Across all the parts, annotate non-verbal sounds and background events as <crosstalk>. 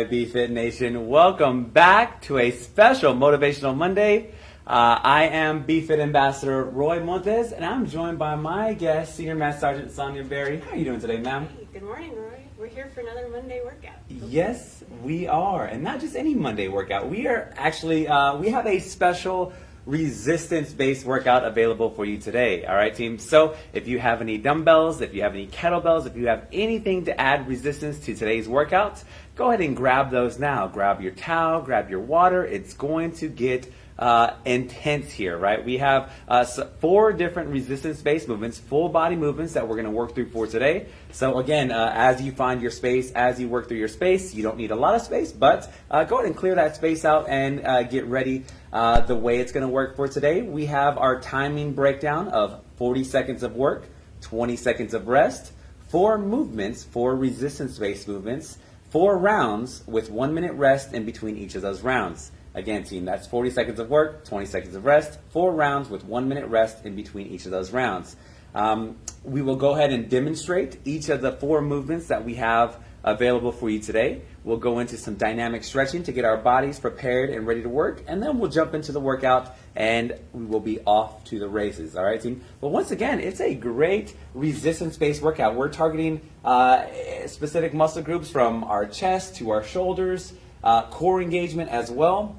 Right, BFit Nation, welcome back to a special Motivational Monday. Uh, I am BFit Ambassador Roy Montes, and I'm joined by my guest, Senior Master Sergeant Sonia Berry. How are you doing today, ma'am? Hey, good morning, Roy. We're here for another Monday workout. Yes, we are, and not just any Monday workout. We are actually uh, we have a special resistance-based workout available for you today. All right, team. So if you have any dumbbells, if you have any kettlebells, if you have anything to add resistance to today's workout, go ahead and grab those now. Grab your towel, grab your water. It's going to get uh, intense here, right? We have uh, four different resistance-based movements, full body movements that we're going to work through for today. So again, uh, as you find your space, as you work through your space, you don't need a lot of space, but uh, go ahead and clear that space out and uh, get ready uh, the way it's going to work for today. We have our timing breakdown of 40 seconds of work, 20 seconds of rest, four movements, four resistance-based movements, four rounds with one minute rest in between each of those rounds. Again, team, that's 40 seconds of work, 20 seconds of rest, four rounds with one minute rest in between each of those rounds. Um, we will go ahead and demonstrate each of the four movements that we have available for you today. We'll go into some dynamic stretching to get our bodies prepared and ready to work, and then we'll jump into the workout and we will be off to the races. All right, team? But once again, it's a great resistance based workout. We're targeting uh, specific muscle groups from our chest to our shoulders uh, core engagement as well,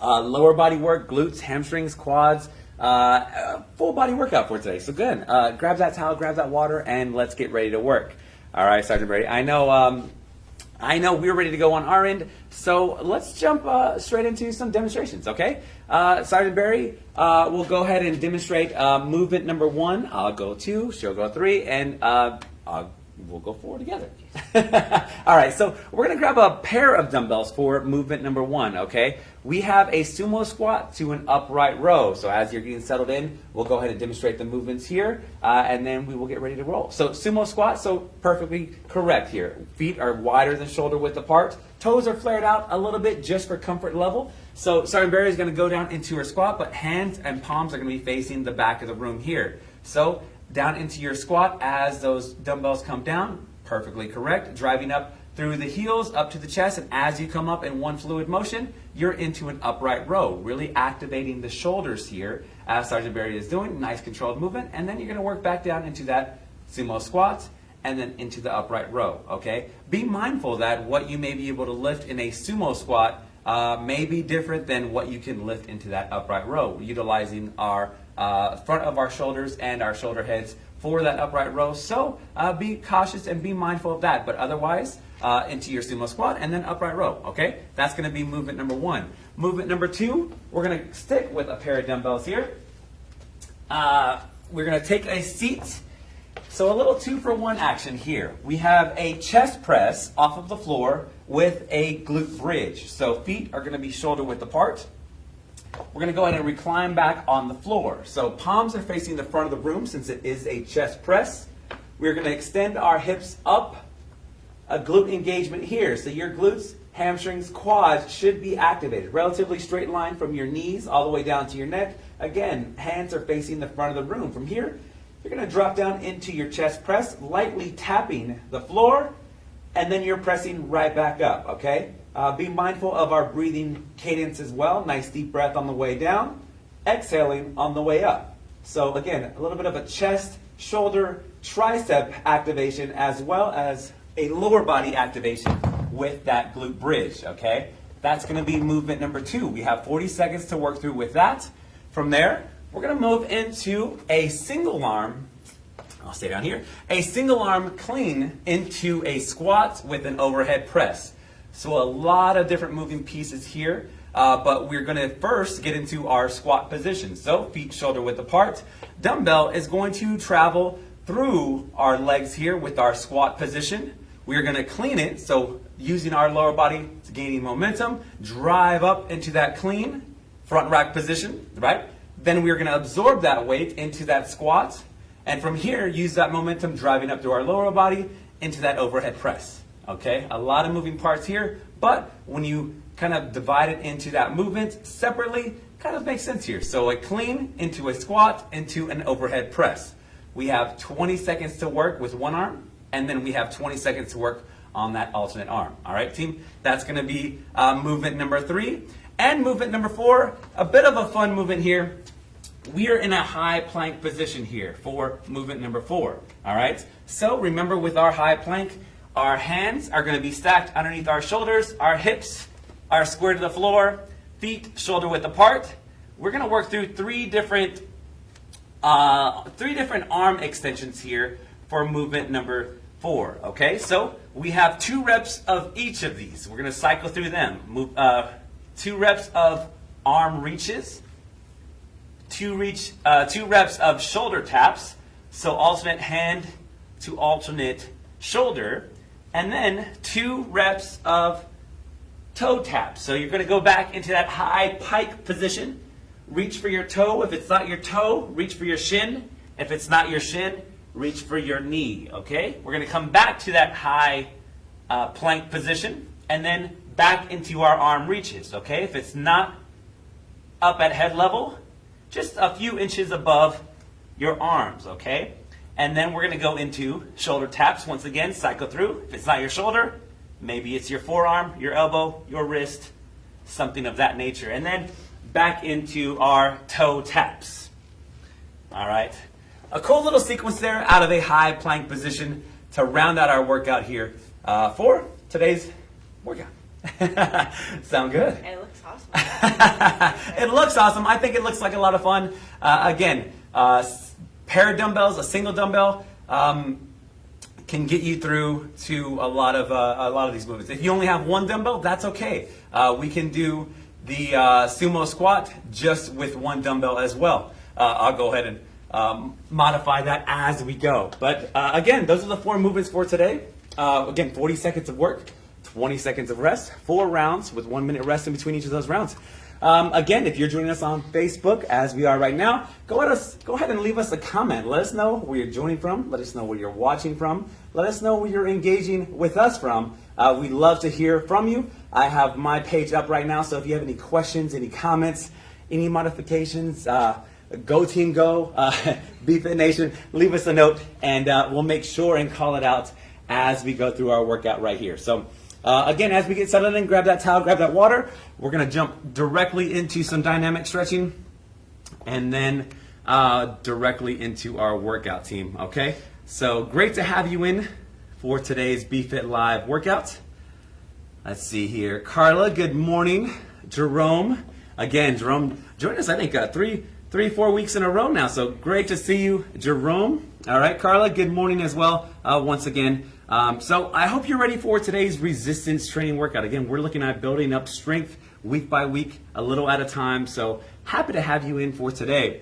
uh, lower body work, glutes, hamstrings, quads, uh, full body workout for today. So good. Uh, grab that towel, grab that water, and let's get ready to work. All right, Sergeant Brady. I know. Um, I know we're ready to go on our end, so let's jump uh, straight into some demonstrations, okay? Uh, Sergeant Barry uh, will go ahead and demonstrate uh, movement number one. I'll go two, she'll go three, and uh, I'll we'll go forward together. <laughs> All right, so we're going to grab a pair of dumbbells for movement number one, okay? We have a sumo squat to an upright row. So as you're getting settled in, we'll go ahead and demonstrate the movements here, uh, and then we will get ready to roll. So sumo squat, so perfectly correct here. Feet are wider than shoulder width apart. Toes are flared out a little bit just for comfort level. So Sergeant Barry is going to go down into her squat, but hands and palms are going to be facing the back of the room here. So down into your squat as those dumbbells come down. Perfectly correct. Driving up through the heels up to the chest, and as you come up in one fluid motion, you're into an upright row, really activating the shoulders here as Sergeant Barry is doing. Nice controlled movement, and then you're gonna work back down into that sumo squat and then into the upright row, okay? Be mindful that what you may be able to lift in a sumo squat uh, may be different than what you can lift into that upright row, utilizing our uh, front of our shoulders and our shoulder heads for that upright row. So uh, be cautious and be mindful of that. But otherwise, uh, into your sumo squat and then upright row. Okay, that's going to be movement number one. Movement number two, we're going to stick with a pair of dumbbells here. Uh, we're going to take a seat. So a little two for one action here. We have a chest press off of the floor with a glute bridge. So feet are going to be shoulder width apart. We're going to go ahead and recline back on the floor. So palms are facing the front of the room since it is a chest press. We're going to extend our hips up, a glute engagement here. So your glutes, hamstrings, quads should be activated. Relatively straight line from your knees all the way down to your neck. Again, hands are facing the front of the room. From here, you're going to drop down into your chest press, lightly tapping the floor, and then you're pressing right back up, okay? Uh, be mindful of our breathing cadence as well. Nice deep breath on the way down, exhaling on the way up. So again, a little bit of a chest, shoulder, tricep activation as well as a lower body activation with that glute bridge, okay? That's gonna be movement number two. We have 40 seconds to work through with that. From there, we're gonna move into a single arm, I'll stay down here, a single arm clean into a squat with an overhead press. So a lot of different moving pieces here, uh, but we're gonna first get into our squat position. So feet shoulder width apart. Dumbbell is going to travel through our legs here with our squat position. We're gonna clean it, so using our lower body to gaining momentum, drive up into that clean front rack position, right? Then we're gonna absorb that weight into that squat, and from here, use that momentum driving up through our lower body into that overhead press. Okay, a lot of moving parts here, but when you kind of divide it into that movement separately, kind of makes sense here. So a clean into a squat into an overhead press. We have 20 seconds to work with one arm, and then we have 20 seconds to work on that alternate arm. All right, team? That's gonna be uh, movement number three. And movement number four, a bit of a fun movement here. We are in a high plank position here for movement number four. All right, so remember with our high plank, our hands are gonna be stacked underneath our shoulders, our hips are square to the floor, feet shoulder width apart. We're gonna work through three different uh, three different arm extensions here for movement number four. Okay, so we have two reps of each of these. We're going to cycle through them. Move, uh, two reps of arm reaches, two reach, uh, two reps of shoulder taps. So alternate hand to alternate shoulder, and then two reps of toe taps. So you're going to go back into that high pike position reach for your toe. If it's not your toe, reach for your shin. If it's not your shin, reach for your knee, okay? We're going to come back to that high uh, plank position and then back into our arm reaches, okay? If it's not up at head level, just a few inches above your arms, okay? And then we're going to go into shoulder taps once again, cycle through. If it's not your shoulder, maybe it's your forearm, your elbow, your wrist, something of that nature. And then back into our toe taps. All right. A cool little sequence there out of a high plank position to round out our workout here uh, for today's workout. <laughs> Sound good? It looks awesome. <laughs> it looks awesome. I think it looks like a lot of fun. Uh, again, uh, pair of dumbbells, a single dumbbell, um, can get you through to a lot of uh, a lot of these movements. If you only have one dumbbell, that's okay. Uh, we can do the uh, sumo squat just with one dumbbell as well. Uh, I'll go ahead and um, modify that as we go. But uh, again, those are the four movements for today. Uh, again, 40 seconds of work, 20 seconds of rest, four rounds with one minute rest in between each of those rounds. Um, again, if you're joining us on Facebook, as we are right now, go ahead, go ahead and leave us a comment. Let us know where you're joining from. Let us know where you're watching from. Let us know where you're engaging with us from. Uh, we'd love to hear from you. I have my page up right now, so if you have any questions, any comments, any modifications, uh, go team go, uh, <laughs> BFit Nation, leave us a note, and uh, we'll make sure and call it out as we go through our workout right here. So. Uh, again, as we get settled in, grab that towel, grab that water. We're going to jump directly into some dynamic stretching and then uh, directly into our workout team, okay? So great to have you in for today's BFit Live workout. Let's see here. Carla, good morning. Jerome, again, Jerome joined us, I think, uh, three, three, four weeks in a row now. So great to see you, Jerome. All right, Carla, good morning as well, uh, once again. Um, so I hope you're ready for today's resistance training workout. Again, we're looking at building up strength week by week, a little at a time. So happy to have you in for today.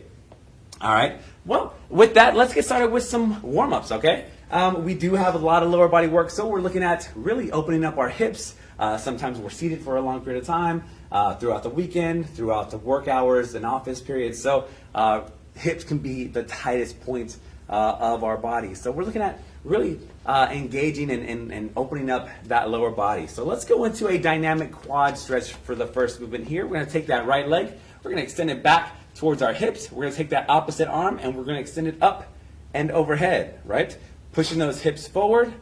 All right. Well, with that, let's get started with some warm ups, okay? Um, we do have a lot of lower body work, so we're looking at really opening up our hips. Uh, sometimes we're seated for a long period of time uh, throughout the weekend, throughout the work hours and office periods. So uh, hips can be the tightest point uh, of our body. So we're looking at really uh, engaging and, and, and, opening up that lower body. So let's go into a dynamic quad stretch for the first movement here. We're going to take that right leg, we're going to extend it back towards our hips. We're going to take that opposite arm and we're going to extend it up and overhead, right? Pushing those hips forward,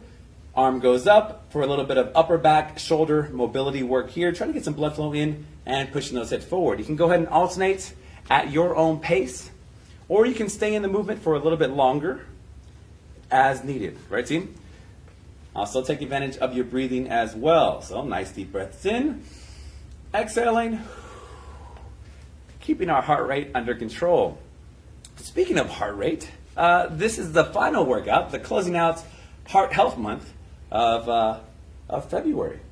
arm goes up for a little bit of upper back, shoulder mobility work here. Trying to get some blood flow in and pushing those hips forward. You can go ahead and alternate at your own pace, or you can stay in the movement for a little bit longer as needed, right team? Also take advantage of your breathing as well. So nice deep breaths in, exhaling, keeping our heart rate under control. Speaking of heart rate, uh, this is the final workout, the closing out Heart Health Month of, uh, of February. <laughs>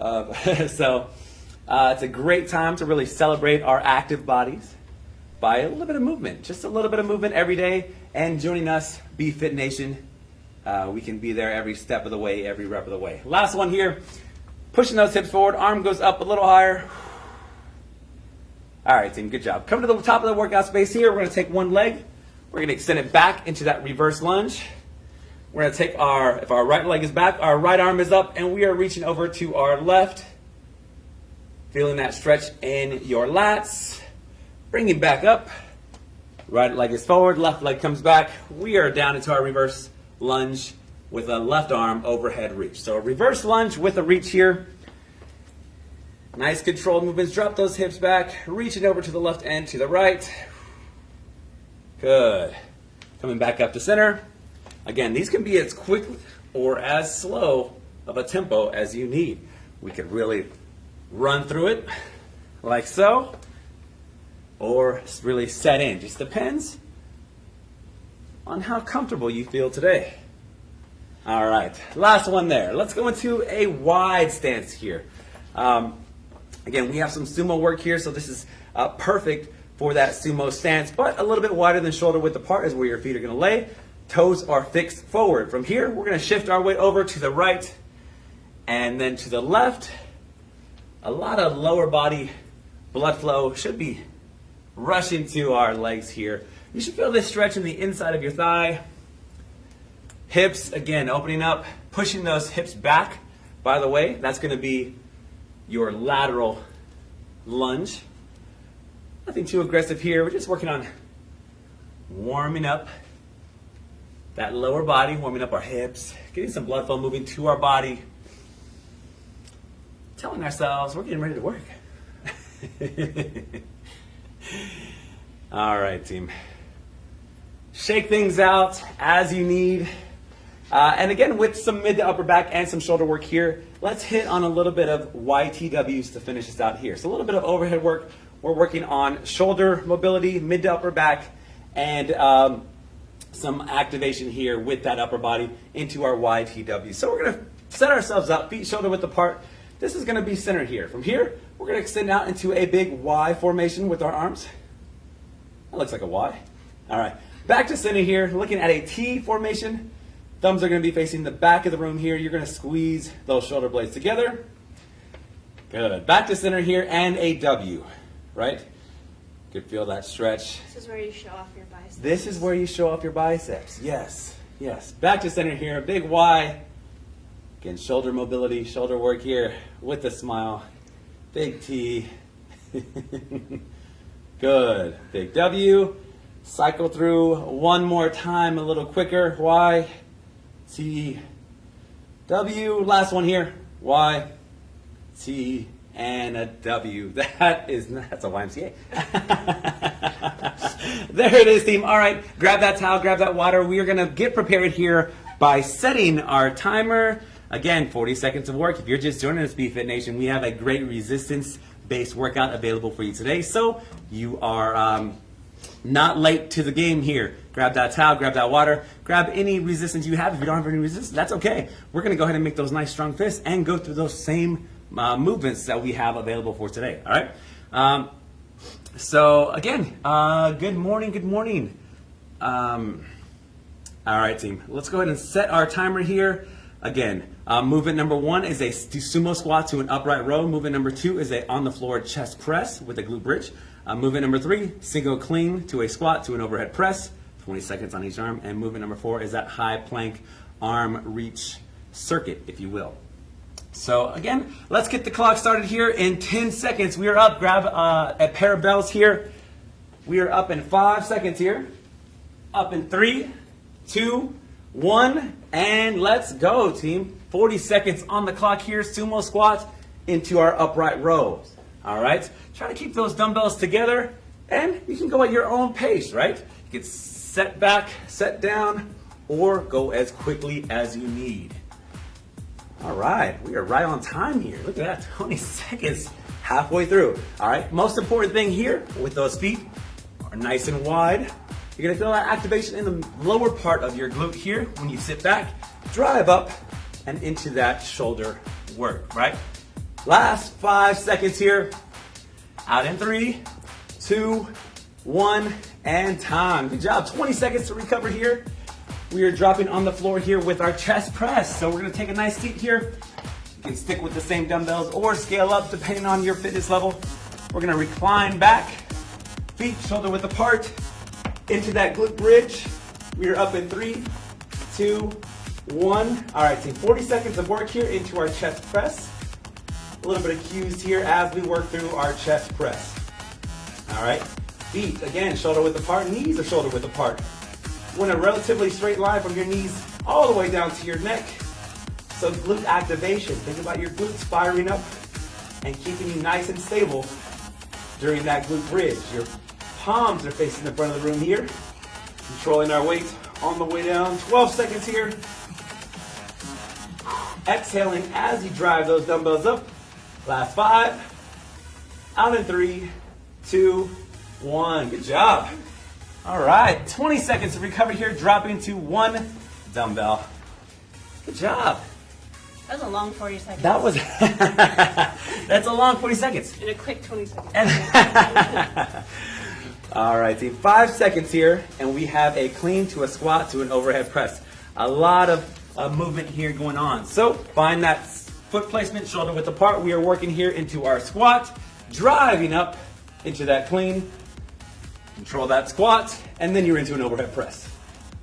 Uh, so it's a great time to really celebrate our active bodies by a little bit of movement, just a little bit of movement every day, and joining us, BFit Nation. Uh, we can be there every step of the way, every rep of the way. Last one here, pushing those hips forward, arm goes up a little higher. All right, team, good job. Come to the top of the workout space here. We're gonna take one leg. We're gonna extend it back into that reverse lunge. We're gonna take our, if our right leg is back, our right arm is up, and we are reaching over to our left. Feeling that stretch in your lats. Bring it back up. Right leg is forward, left leg comes back. We are down into our reverse lunge with a left arm overhead reach. So a reverse lunge with a reach here. Nice controlled movements. Drop those hips back, reaching over to the left and to the right. Good. Coming back up to center. Again, these can be as quick or as slow of a tempo as you need. We could really run through it like so, or really set in. Just depends on how comfortable you feel today. All right, last one there. Let's go into a wide stance here. Um, again, we have some sumo work here, so this is uh, perfect for that sumo stance, but a little bit wider than shoulder width apart is where your feet are gonna lay. Toes are fixed forward. From here, we're gonna shift our weight over to the right and then to the left. A lot of lower body blood flow should be rushing to our legs here. You should feel this stretch in the inside of your thigh. Hips, again, opening up, pushing those hips back. By the way, that's gonna be your lateral lunge. Nothing too aggressive here. We're just working on warming up that lower body, warming up our hips, getting some blood flow moving to our body, telling ourselves we're getting ready to work. <laughs> <laughs> All right, team. Shake things out as you need. Uh, and again, with some mid to upper back and some shoulder work here, let's hit on a little bit of YTWs to finish this out here. So a little bit of overhead work. We're working on shoulder mobility, mid to upper back, and um, some activation here with that upper body into our YTW. So we're gonna set ourselves up, feet shoulder width apart. This is gonna be centered here. From here, we're gonna extend out into a big Y formation with our arms. That looks like a Y. All right, back to center here, looking at a T formation. Thumbs are gonna be facing the back of the room here. You're gonna squeeze those shoulder blades together. Good, back to center here and a W, right? You can feel that stretch. This is where you show off your biceps. This is where you show off your biceps. Yes, yes. Back to center here, big Y. Again, shoulder mobility, shoulder work here with a smile. Big T. <laughs> Good. Big W. Cycle through one more time, a little quicker. Y. T. W. Last one here. Y. T. And a W. <laughs> That is, that's a YMCA. <laughs> there it is, team. All right, grab that towel, grab that water. We are going to get prepared here by setting our timer. Again, 40 seconds of work. If you're just joining us, BFit Nation, we have a great resistance based workout available for you today. So you are um, not late to the game here. Grab that towel, grab that water, grab any resistance you have. If you don't have any resistance, that's okay. We're going to go ahead and make those nice strong fists and go through those same uh, movements that we have available for today. All right. Um, so again, uh, good morning. Good morning. Um, all right, team. Let's go ahead and set our timer here. Again, uh, movement number one is a sumo squat to an upright row. Movement number two is a on the floor chest press with a glute bridge. Uh, movement number three, single clean to a squat to an overhead press, 20 seconds on each arm. And movement number four is that high plank arm reach circuit, if you will. So again, let's get the clock started here in 10 seconds. We are up. Grab uh, a pair of bells here. We are up in five seconds here. Up in three, two, one, and let's go, team. 40 seconds on the clock here. Sumo squats into our upright rows. All right. Try to keep those dumbbells together, and you can go at your own pace, right? You can set back, set down, or go as quickly as you need. All right, we are right on time here. Look at that, 20 seconds halfway through. All right, most important thing here with those feet are nice and wide. You're gonna feel that activation in the lower part of your glute here when you sit back, drive up and into that shoulder work, right? Last five seconds here. Out in three, two, one, and time. Good job. 20 seconds to recover here. We are dropping on the floor here with our chest press. So we're gonna take a nice seat here. You can stick with the same dumbbells or scale up depending on your fitness level. We're gonna recline back, feet shoulder width apart, into that glute bridge. We are up in three, two, one. All right, team, 40 seconds of work here into our chest press. A little bit of cues here as we work through our chest press. All right, feet, again, shoulder width apart, knees are shoulder width apart. In a relatively straight line from your knees all the way down to your neck. So glute activation. Think about your glutes firing up and keeping you nice and stable during that glute bridge. Your palms are facing the front of the room here. Controlling our weight on the way down. 12 seconds here. Exhaling as you drive those dumbbells up. Last five. Out in three, two, one. Good job. All right, 20 seconds of recovery here, dropping to one dumbbell. Good job. That was a long 40 seconds. That was, <laughs> that's a long 40 seconds. In a quick 20 seconds. <laughs> All right, team, five seconds here, and we have a clean to a squat to an overhead press. A lot of movement here going on. So find that foot placement, shoulder width apart. We are working here into our squat, driving up into that clean, control that squat, and then you're into an overhead press.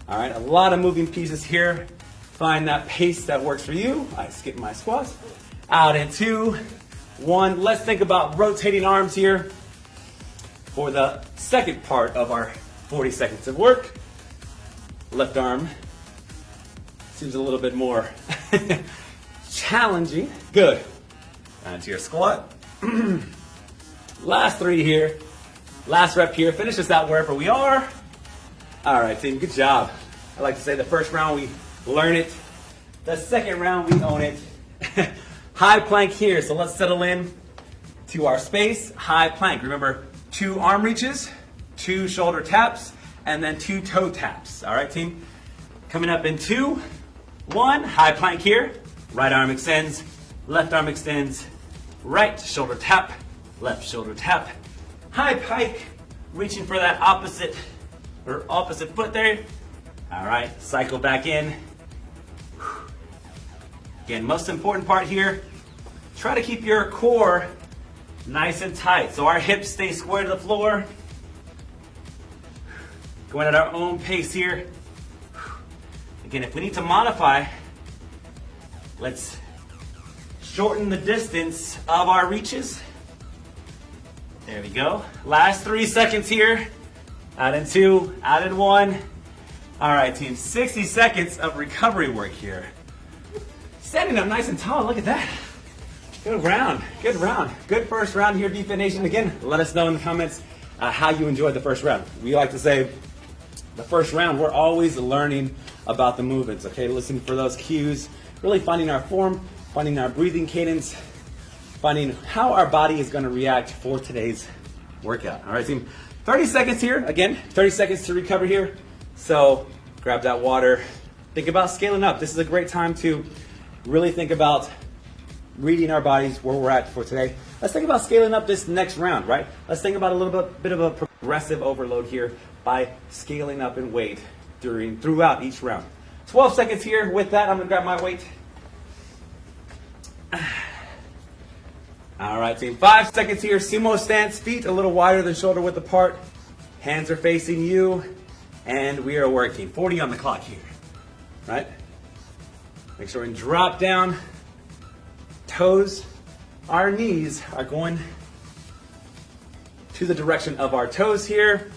All right, a lot of moving pieces here. Find that pace that works for you. I skip my squats. Out in two, one. Let's think about rotating arms here for the second part of our 40 seconds of work. Left arm seems a little bit more <laughs> challenging. Good. Onto your squat. <clears throat> Last three here. Last rep here. Finish this out wherever we are. All right, team, good job. I like to say the first round we learn it. The second round we own it. <laughs> High plank here, so let's settle in to our space. High plank. Remember, two arm reaches, two shoulder taps, and then two toe taps. All right, team? Coming up in two, one, high plank here. Right arm extends, left arm extends, right shoulder tap, left shoulder tap. High pike, reaching for that opposite or opposite foot there. All right, cycle back in. Again, most important part here, try to keep your core nice and tight. So our hips stay square to the floor. Going at our own pace here. Again, if we need to modify, let's shorten the distance of our reaches. There we go. Last three seconds here. Out in two, out in one. All right, team, 60 seconds of recovery work here. Standing up nice and tall, look at that. Good round, good round. Good first round here, BFit Nation. Again, let us know in the comments uh, how you enjoyed the first round. We like to say the first round, we're always learning about the movements, okay? Listen for those cues, really finding our form, finding our breathing cadence, finding how our body is gonna react for today's workout. All right, team, 30 seconds here. Again, 30 seconds to recover here. So grab that water. Think about scaling up. This is a great time to really think about reading our bodies where we're at for today. Let's think about scaling up this next round, right? Let's think about a little bit, bit of a progressive overload here by scaling up in weight during throughout each round. 12 seconds here. With that, I'm gonna grab my weight. All right, team. Five seconds here. Sumo stance, feet a little wider than shoulder width apart. Hands are facing you, and we are working. 40 on the clock here, right? Make sure and drop down. Toes, our knees are going to the direction of our toes here.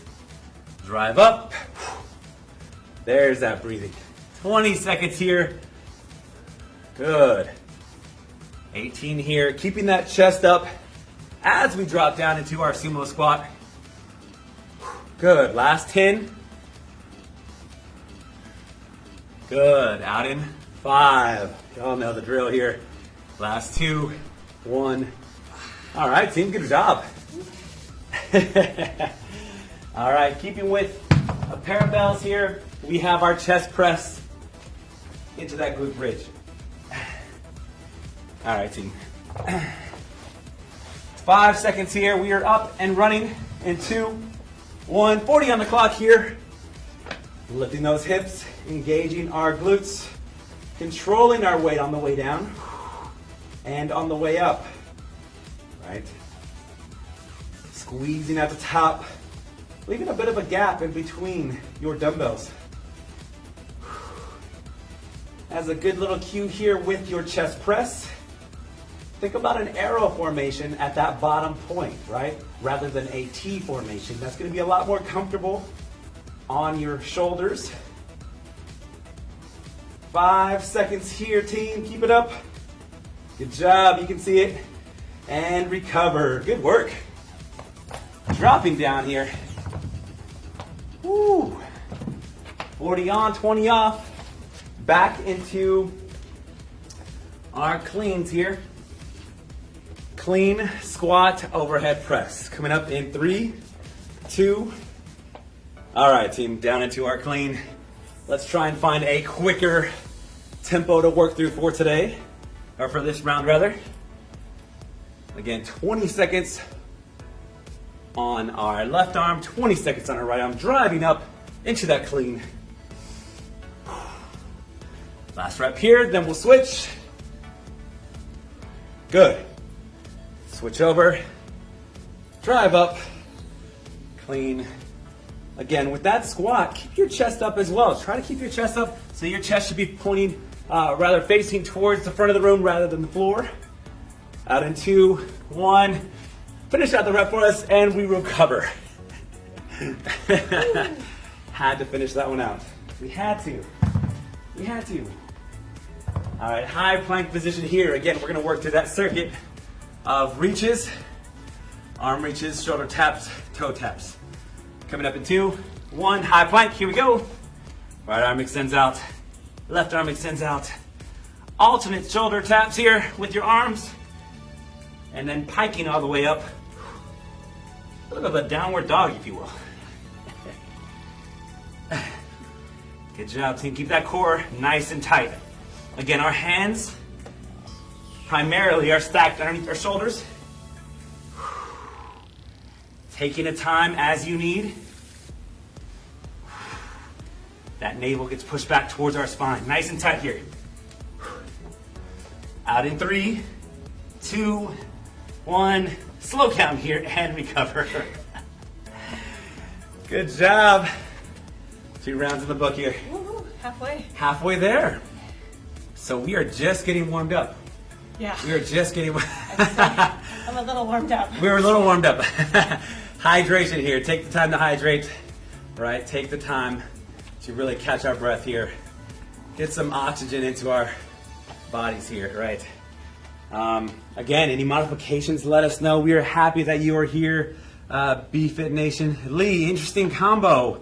Drive up. There's that breathing. 20 seconds here. Good. 18 here, keeping that chest up as we drop down into our sumo squat. Good, last 10. Good, out in five. Y'all know the drill here. Last two, one. All right, team, good job. <laughs> All right, keeping with a pair of bells here, we have our chest press into that glute bridge. All right, team. Five seconds here. We are up and running in two, one. 40 on the clock here. Lifting those hips, engaging our glutes, controlling our weight on the way down and on the way up. Right? Squeezing at the top, leaving a bit of a gap in between your dumbbells. As a good little cue here with your chest press, think about an arrow formation at that bottom point, right? Rather than a T formation. That's gonna be a lot more comfortable on your shoulders. Five seconds here, team. Keep it up. Good job. You can see it. And recover. Good work. Dropping down here. Woo. 40 on, 20 off. Back into our cleans here. Clean squat overhead press. Coming up in three, two. All right, team, down into our clean. Let's try and find a quicker tempo to work through for today, or for this round rather. Again, 20 seconds on our left arm, 20 seconds on our right arm, driving up into that clean. Last rep here, then we'll switch. Good. Switch over, drive up, clean. Again, with that squat, keep your chest up as well. Try to keep your chest up so your chest should be pointing, uh, rather facing towards the front of the room rather than the floor. Out in two, one. Finish out the rep for us and we recover. <laughs> had to finish that one out. We had to. We had to. All right, high plank position here. Again, we're gonna work through that circuit of reaches, arm reaches, shoulder taps, toe taps. Coming up in two, one, high plank, here we go. Right arm extends out, left arm extends out. Alternate shoulder taps here with your arms, and then piking all the way up. A little bit of a downward dog, if you will. <laughs> Good job, team. Keep that core nice and tight. Again, our hands primarily are stacked underneath our shoulders. Taking a time as you need. That navel gets pushed back towards our spine. Nice and tight here. Out in three, two, one. Slow count here and recover. <laughs> Good job. Two rounds in the book here. Woohoo, halfway. Halfway there. So we are just getting warmed up. Yeah. We are just getting. I'm a little warmed up. <laughs> we were a little warmed up. <laughs> Hydration here. Take the time to hydrate. Right. Take the time to really catch our breath here. Get some oxygen into our bodies here. Right. Um, again, any modifications? Let us know. We are happy that you are here. Uh, BFit Nation. Lee, interesting combo.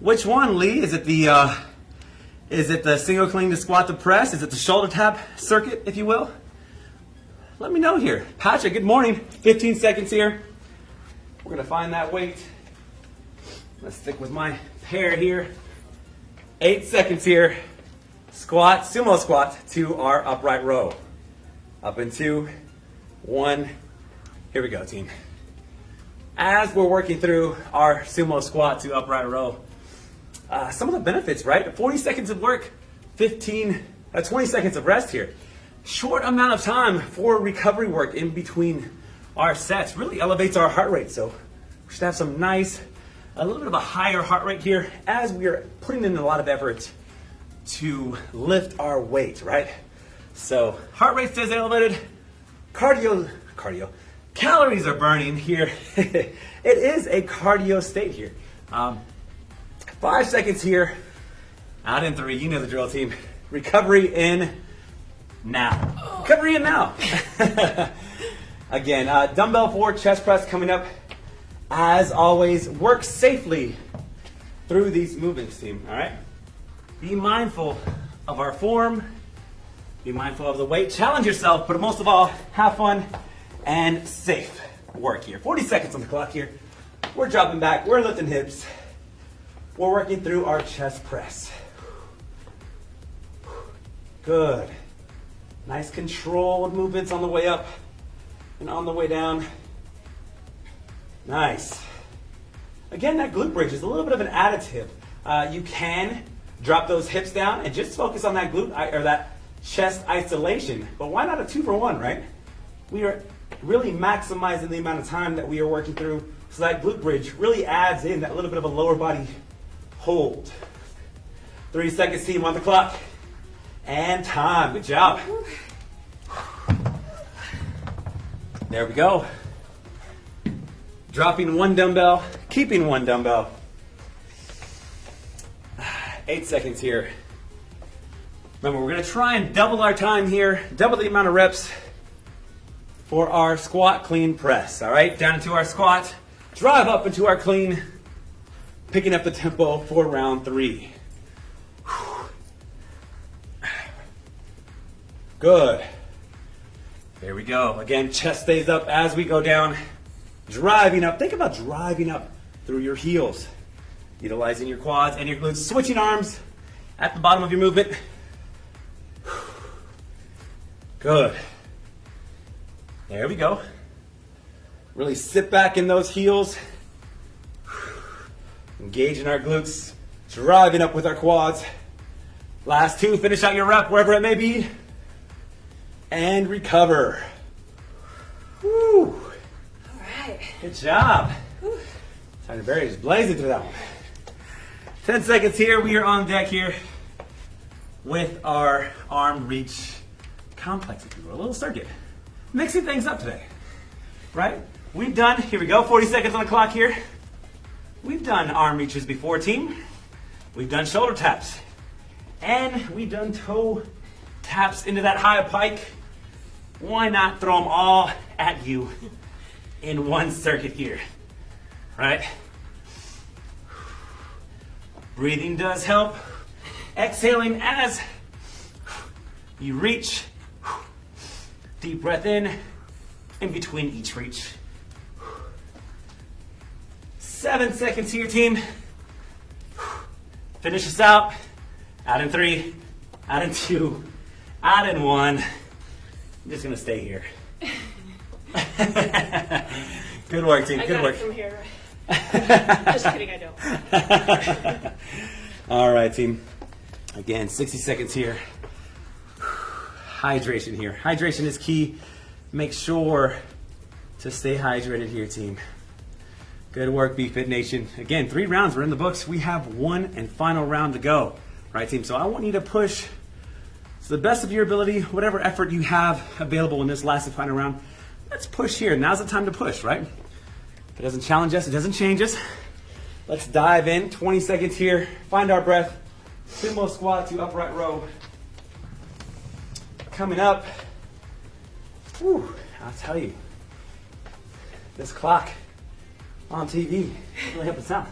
Which one, Lee? Is it the uh, is it the single clean to squat to press? Is it the shoulder tap circuit, if you will? Let me know here. Patrick, good morning. 15 seconds here. We're gonna find that weight. Let's stick with my pair here. Eight seconds here. Squat, sumo squat to our upright row. Up in two, one. Here we go, team. As we're working through our sumo squat to upright row, uh, some of the benefits, right? 40 seconds of work, 15, uh, 20 seconds of rest here. Short amount of time for recovery work in between our sets really elevates our heart rate. So we should have some nice, a little bit of a higher heart rate here as we are putting in a lot of effort to lift our weight, right? So heart rate stays elevated, cardio, cardio, calories are burning here. <laughs> it is a cardio state here. Um, Five seconds here. Out in three. You know the drill, team. Recovery in now. Recovery in now. <laughs> Again, uh, dumbbell for chest press coming up. As always, work safely through these movements, team. All right. Be mindful of our form. Be mindful of the weight. Challenge yourself, but most of all, have fun and safe work here. 40 seconds on the clock here. We're dropping back. We're lifting hips. We're working through our chest press. Good. Nice controlled movements on the way up and on the way down. Nice. Again, that glute bridge is a little bit of an additive. Uh, you can drop those hips down and just focus on that glute or that chest isolation. But why not a two for one, right? We are really maximizing the amount of time that we are working through so that glute bridge really adds in that little bit of a lower body hold. Three seconds, team, on the clock. And time. Good job. There we go. Dropping one dumbbell, keeping one dumbbell. Eight seconds here. Remember, we're gonna try and double our time here, double the amount of reps for our squat clean press. All right, down into our squat, drive up into our clean, picking up the tempo for round three. Good. There we go. Again, chest stays up as we go down, driving up. Think about driving up through your heels, utilizing your quads and your glutes, switching arms at the bottom of your movement. Good. There we go. Really sit back in those heels. Engaging our glutes, driving up with our quads. Last two, finish out your rep wherever it may be. And recover. Woo. All right. Good job. Time to bury just blazing through that one. 10 seconds here. We are on deck here with our arm reach complex, if you will, a little circuit. Mixing things up today, right? We've done, here we go, 40 seconds on the clock here. We've done arm reaches before, team. We've done shoulder taps. And we've done toe taps into that high pike. Why not throw them all at you in one circuit here, right? Breathing does help. Exhaling as you reach. Deep breath in, in between each reach. Seven seconds here, team. Finish this out. Out in three, out in two, out in one. I'm just gonna stay here. <laughs> Good work, team. I Good work. it from here. <laughs> Just kidding, I don't. All right, team. Again, 60 seconds here. Hydration here. Hydration is key. Make sure to stay hydrated here, team. Good work, BFit Nation. Again, three rounds. We're in the books. We have one and final round to go. Right, team? So I want you to push to the best of your ability, whatever effort you have available in this last and final round. Let's push here. Now's the time to push, right? If it doesn't challenge us, it doesn't change us. Let's dive in. 20 seconds here. Find our breath. Sumo squat to upright row. Coming up. Whew, I'll tell you. This clock on TV really helped us out.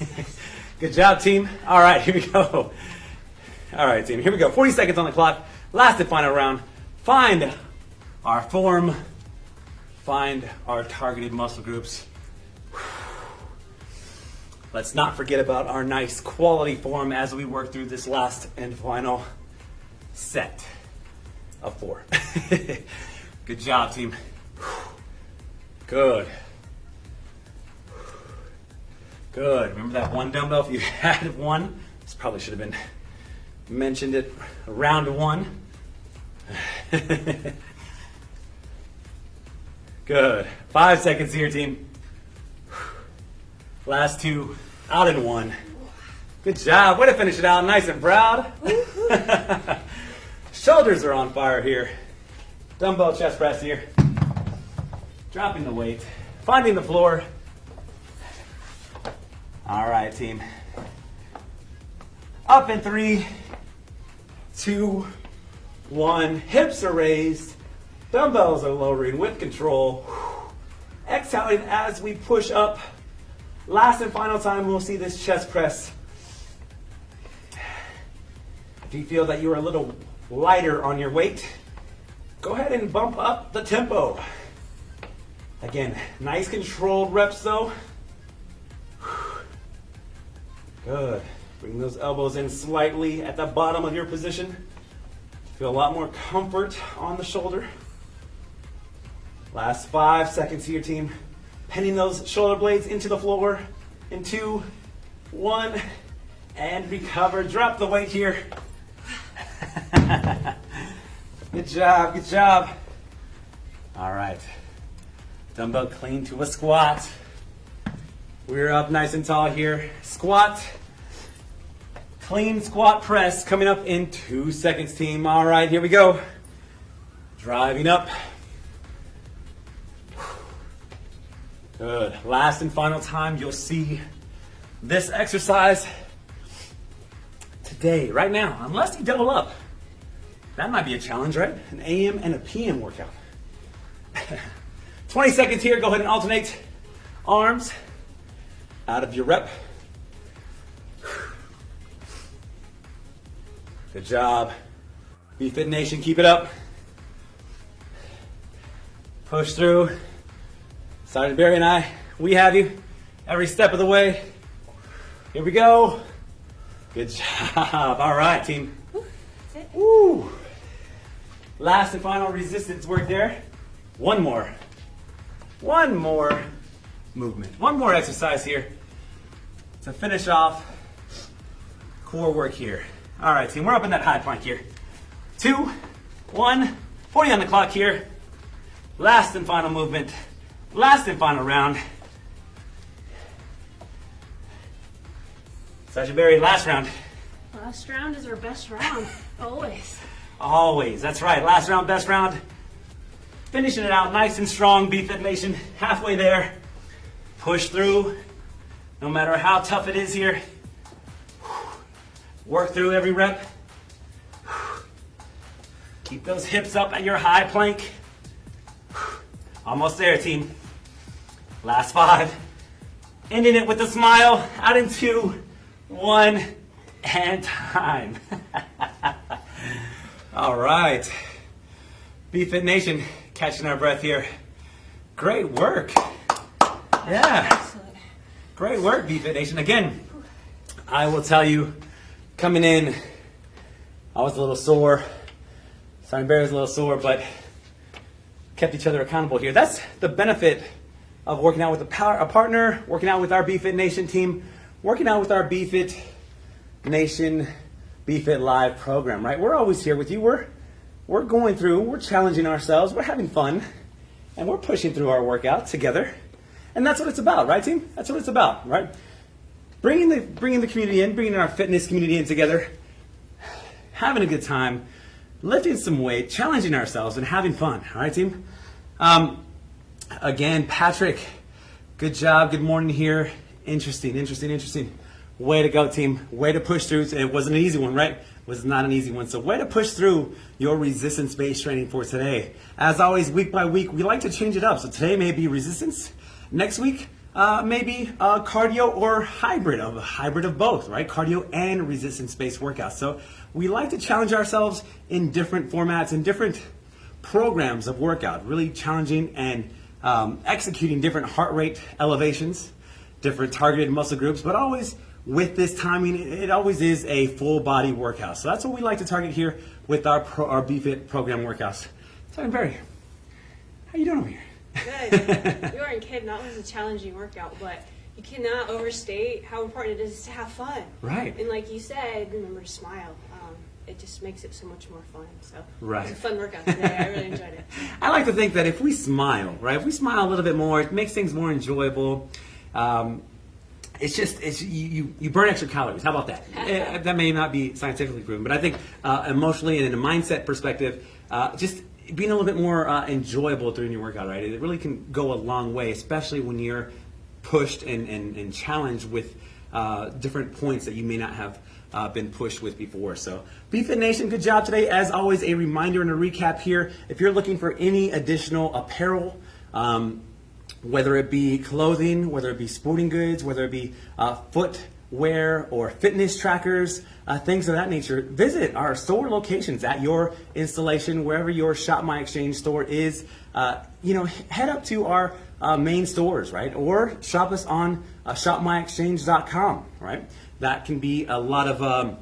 <laughs> Good job, team. All right, here we go. All right, team, here we go. 40 seconds on the clock. Last and final round. Find our form. Find our targeted muscle groups. <sighs> Let's not forget about our nice quality form as we work through this last and final set of four. <laughs> Good job, team. Good. Good. Remember that one dumbbell? If you <laughs> had one, this probably should have been mentioned it round one. <laughs> Good. Five seconds here, team. Last two, out in one. Good job. Way to finish it out nice and proud. <laughs> Shoulders are on fire here. Dumbbell chest press here. Dropping the weight. Finding the floor. All right, team. Up in three, two, one. Hips are raised. Dumbbells are lowering with control. Exhaling as we push up. Last and final time, we'll see this chest press. If you feel that you are a little lighter on your weight, go ahead and bump up the tempo. Again, nice controlled reps though. Good. Bring those elbows in slightly at the bottom of your position. Feel a lot more comfort on the shoulder. Last five seconds here, team. Penning those shoulder blades into the floor. In two, one, and recover. Drop the weight here. <laughs> good job, good job. All right. Dumbbell clean to a squat. We're up nice and tall here. Squat. Clean squat press coming up in two seconds, team. All right, here we go. Driving up. Good. Last and final time, you'll see this exercise today, right now, unless you double up. That might be a challenge, right? An AM and a PM workout. <laughs> 20 seconds here. Go ahead and alternate arms out of your rep. Good job. BFit Nation, keep it up. Push through. Sergeant Barry and I, we have you every step of the way. Here we go. Good job. All right, team. Woo. Last and final resistance work there. One more. One more movement. One more exercise here to finish off core work here. All right, team, we're up in that high plank here. Two, one, 40 on the clock here. Last and final movement. Last and final round. Sergeant Barry, last round. Last round is our best round. <laughs> Always. Always. That's right. Last round, best round. Finishing it out nice and strong, BFit Nation. Halfway there. Push through. No matter how tough it is here. Work through every rep. Keep those hips up at your high plank. Almost there, team. Last five. Ending it with a smile. Out in two, one, and time. <laughs> All right. BFit Nation, catching our breath here. Great work. Yeah. Excellent. Great work, BFit Nation. Again, I will tell you, coming in, I was a little sore. Simon Bear was a little sore, but kept each other accountable here. That's the benefit of working out with a, power, a partner, working out with our BFit Nation team, working out with our BFit Nation BFit Live program, right? We're always here with you. We're we're going through, we're challenging ourselves, we're having fun, and we're pushing through our workout together. And that's what it's about, right, team? That's what it's about, right? Bringing the bringing the community in, bringing our fitness community in together, having a good time, lifting some weight, challenging ourselves, and having fun. All right, team. Um, again, Patrick, good job. Good morning here. Interesting, interesting, interesting. Way to go, team. Way to push through. It wasn't an easy one, right? It was not an easy one. So, way to push through your resistance based training for today. As always, week by week, we like to change it up. So, today may be resistance. Next week, uh, maybe uh, cardio or hybrid of a hybrid of both, right? Cardio and resistance based workouts. So, we like to challenge ourselves in different formats and different programs of workout, really challenging and um, executing different heart rate elevations, different targeted muscle groups, but always with this timing, it always is a full body workout. So that's what we like to target here with our pro, our BFit program workouts. Simon Barry, how you doing over here? Good. you aren't kidding. That was a challenging workout, but you cannot overstate how important it is to have fun. Right. And like you said, remember to smile. Um, it just makes it so much more fun. So Right. it was a fun workout today. I really enjoyed it. <laughs> I like to think that if we smile, right, if we smile a little bit more, it makes things more enjoyable. Um, it's just it's you, you, you burn extra calories. How about that? <laughs> Eh, that may not be scientifically proven, but I think uh, emotionally and in a mindset perspective, uh, just being a little bit more uh, enjoyable during your workout, right? It really can go a long way, especially when you're pushed and, and, and challenged with uh, different points that you may not have uh, been pushed with before. So, BFit Nation, good job today. As always, a reminder and a recap here. If you're looking for any additional apparel, um, whether it be clothing, whether it be sporting goods, whether it be uh, footwear or fitness trackers, uh, things of that nature, visit our store locations at your installation, wherever your Shop My Exchange store is. Uh, you know, head up to our uh, main stores, right? Or shop us on uh, shopmyexchange.com, right? That can be a lot of um,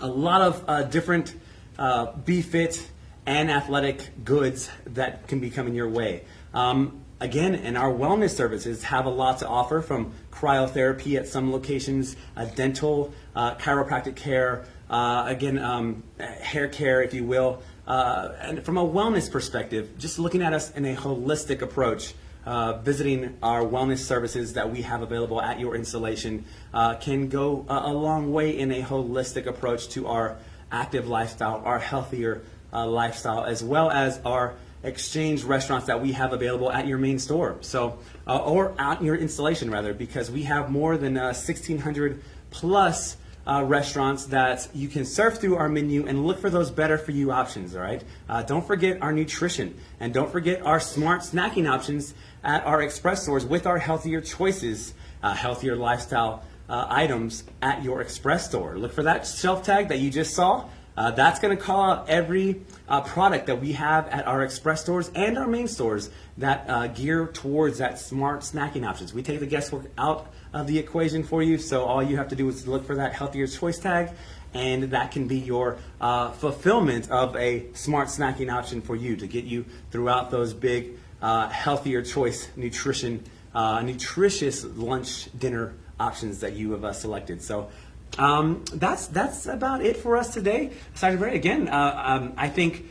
a lot of uh, different uh, BFit and athletic goods that can be coming your way. Um, again, and our wellness services have a lot to offer from cryotherapy at some locations, uh, dental, uh, chiropractic care, uh, again, um, hair care, if you will. Uh, and from a wellness perspective, just looking at us in a holistic approach, uh, visiting our wellness services that we have available at your installation uh, can go a, long way in a holistic approach to our active lifestyle, our healthier lifestyle, as well as our exchange restaurants that we have available at your main store. So, uh, or at your installation rather, because we have more than uh, 1,600 plus uh, restaurants that you can surf through our menu and look for those better for you options, all right? Uh, don't forget our nutrition and don't forget our smart snacking options at our express stores with our healthier choices, uh, healthier lifestyle uh, items at your express store. Look for that shelf tag that you just saw. That's going to call out every uh, product that we have at our express stores and our main stores that uh, gear towards that smart snacking options. We take the guesswork out of the equation for you, so all you have to do is look for that healthier choice tag, and that can be your uh, fulfillment of a smart snacking option for you to get you throughout those big, uh, healthier choice nutrition, uh, nutritious lunch dinner options that you have uh, selected. So um, that's that's about it for us today. Sergeant Barry, again, uh, um, I think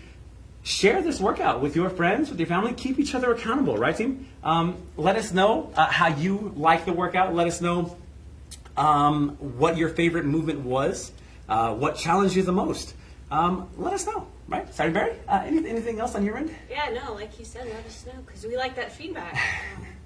share this workout with your friends, with your family. Keep each other accountable, right, team? Um, let us know uh, how you like the workout. Let us know um, what your favorite movement was, uh, what challenged you the most. Um, let us know, right? Sergeant Barry, uh, any, anything else on your end? Yeah, no, like you said, let us know because we like that feedback. <laughs>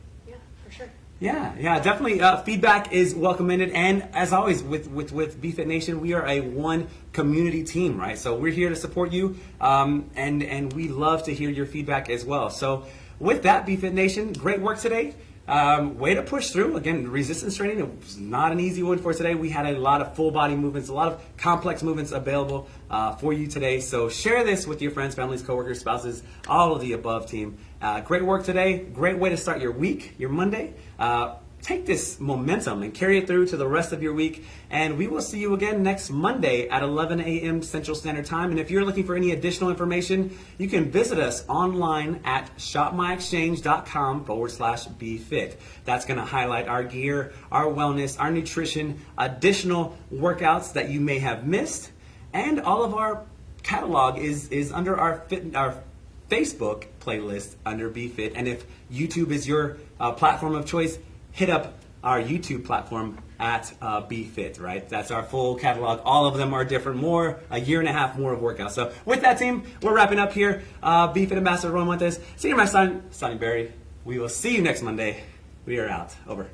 Yeah. Yeah, yeah, definitely. Uh, feedback is welcomed, and as always, with with with BFit Nation, we are a one community team, right? So we're here to support you, um, and and we love to hear your feedback as well. So with that, BFit Nation, great work today. Um, way to push through. Again, resistance training was not an easy one for today. We had a lot of full body movements, a lot of complex movements available uh, for you today. So share this with your friends, families, coworkers, spouses, all of the above team. Uh, great work today. Great way to start your week, your Monday. Uh, take this momentum and carry it through to the rest of your week. And we will see you again next Monday at 11 a.m. Central Standard Time. And if you're looking for any additional information, you can visit us online at shopmyexchange.com forward slash BFit. That's going to highlight our gear, our wellness, our nutrition, additional workouts that you may have missed, and all of our catalog is, is under our fit, our Facebook playlist under BFit. And if YouTube is your uh, platform of choice, hit up our YouTube platform at uh, BFit, right? That's our full catalog. All of them are different, more, a year and a half more of workouts. So with that team, we're wrapping up here. Uh, BFit Ambassador Roy Montes, Senior Master Sonny Barry. We will see you next Monday. We are out. Over.